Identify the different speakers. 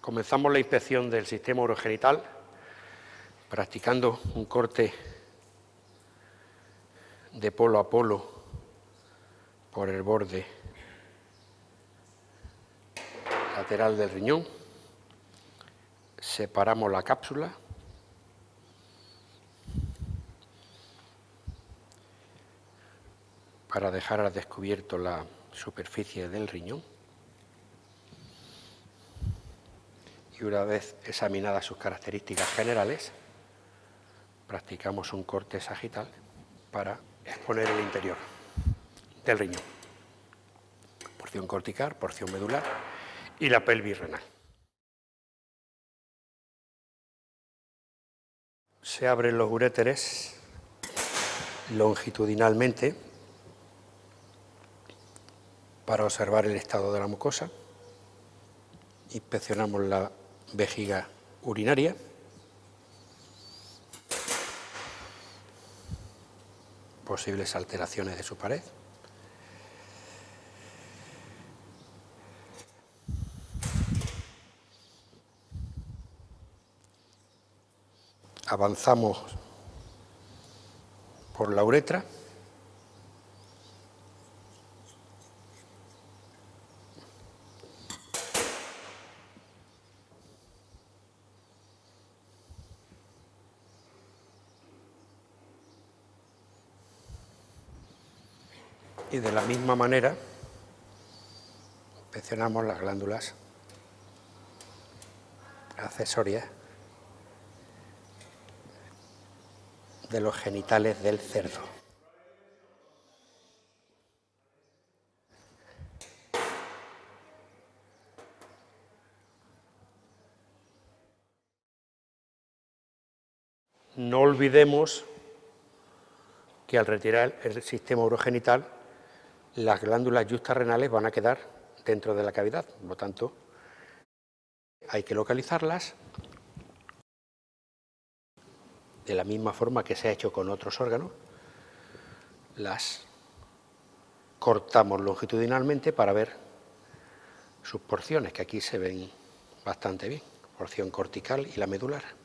Speaker 1: Comenzamos la inspección del sistema urogenital practicando un corte de polo a polo por el borde lateral del riñón. Separamos la cápsula. para dejar al descubierto la superficie del riñón. Y una vez examinadas sus características generales, practicamos un corte sagital para exponer el interior del riñón. Porción cortical, porción medular y la pelvis renal. Se abren los uréteres longitudinalmente para observar el estado de la mucosa. Inspeccionamos la vejiga urinaria. Posibles alteraciones de su pared. Avanzamos por la uretra. Y de la misma manera inspeccionamos las glándulas accesorias de los genitales del cerdo. No olvidemos que al retirar el sistema urogenital las glándulas renales van a quedar dentro de la cavidad, por lo tanto, hay que localizarlas de la misma forma que se ha hecho con otros órganos, las cortamos longitudinalmente para ver sus porciones, que aquí se ven bastante bien, porción cortical y la medular.